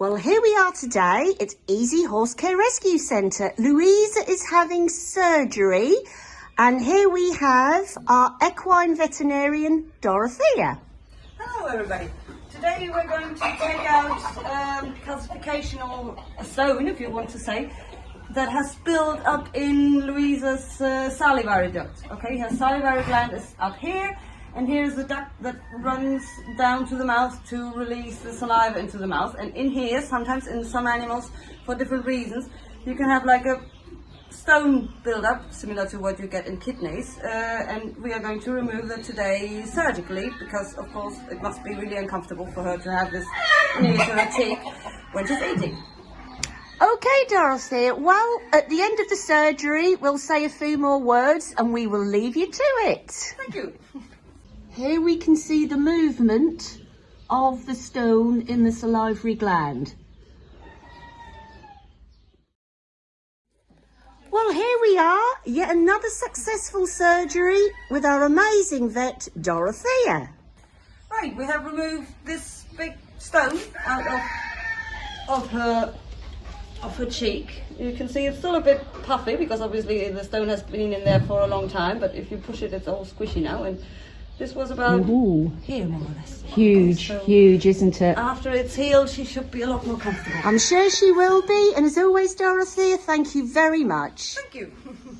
Well, here we are today at Easy Horse Care Rescue Centre. Louisa is having surgery and here we have our equine veterinarian, Dorothea. Hello everybody. Today we're going to take out um, calcification or stone, if you want to say, that has built up in Louisa's uh, salivary duct. Okay, her salivary gland is up here and here's the duct that runs down to the mouth to release the saliva into the mouth and in here sometimes in some animals for different reasons you can have like a stone build-up similar to what you get in kidneys uh, and we are going to remove that today surgically because of course it must be really uncomfortable for her to have this near to her cheek when she's eating. Okay, Dorothy. Well, at the end of the surgery, we'll say a few more words and we will leave you to it. Thank you. Here we can see the movement of the stone in the salivary gland. Well, here we are, yet another successful surgery with our amazing vet, Dorothea. Right, we have removed this big stone out of, of her of her cheek. You can see it's still a bit puffy because obviously the stone has been in there for a long time, but if you push it, it's all squishy now. And this was about Ooh. here, more or less. Huge, So- huge, isn't it? After it's healed, she should be a lot more comfortable. I'm sure she will be. And as always, Dorothea, thank you very much. Thank you.